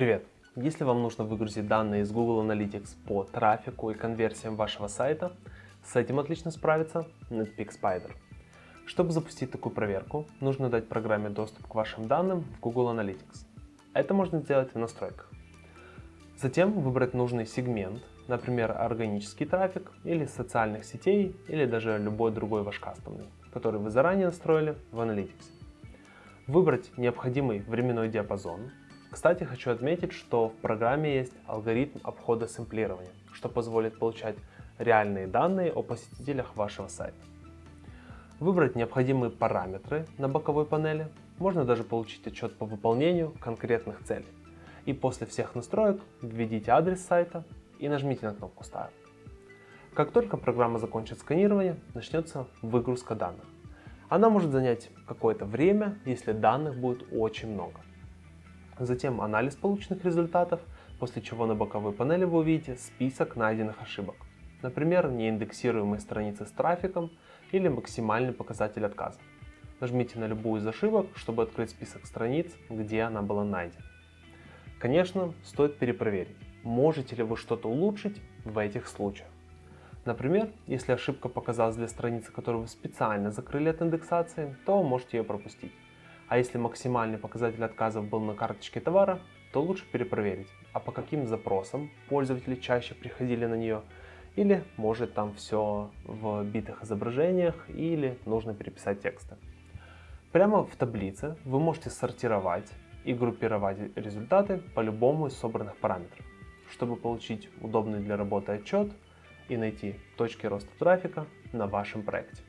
Привет! Если вам нужно выгрузить данные из Google Analytics по трафику и конверсиям вашего сайта, с этим отлично справится Netpeak Spider. Чтобы запустить такую проверку, нужно дать программе доступ к вашим данным в Google Analytics. Это можно сделать в настройках. Затем выбрать нужный сегмент, например, органический трафик или социальных сетей, или даже любой другой ваш кастомный, который вы заранее настроили в Analytics. Выбрать необходимый временной диапазон. Кстати, хочу отметить, что в программе есть алгоритм обхода сэмплирования, что позволит получать реальные данные о посетителях вашего сайта. Выбрать необходимые параметры на боковой панели. Можно даже получить отчет по выполнению конкретных целей. И после всех настроек введите адрес сайта и нажмите на кнопку Start. Как только программа закончит сканирование, начнется выгрузка данных. Она может занять какое-то время, если данных будет очень много. Затем анализ полученных результатов, после чего на боковой панели вы увидите список найденных ошибок. Например, неиндексируемые страницы с трафиком или максимальный показатель отказов. Нажмите на любую из ошибок, чтобы открыть список страниц, где она была найдена. Конечно, стоит перепроверить, можете ли вы что-то улучшить в этих случаях. Например, если ошибка показалась для страницы, которую вы специально закрыли от индексации, то можете ее пропустить. А если максимальный показатель отказов был на карточке товара, то лучше перепроверить, а по каким запросам пользователи чаще приходили на нее, или может там все в битых изображениях, или нужно переписать тексты. Прямо в таблице вы можете сортировать и группировать результаты по любому из собранных параметров, чтобы получить удобный для работы отчет и найти точки роста трафика на вашем проекте.